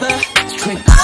rubber. Trick.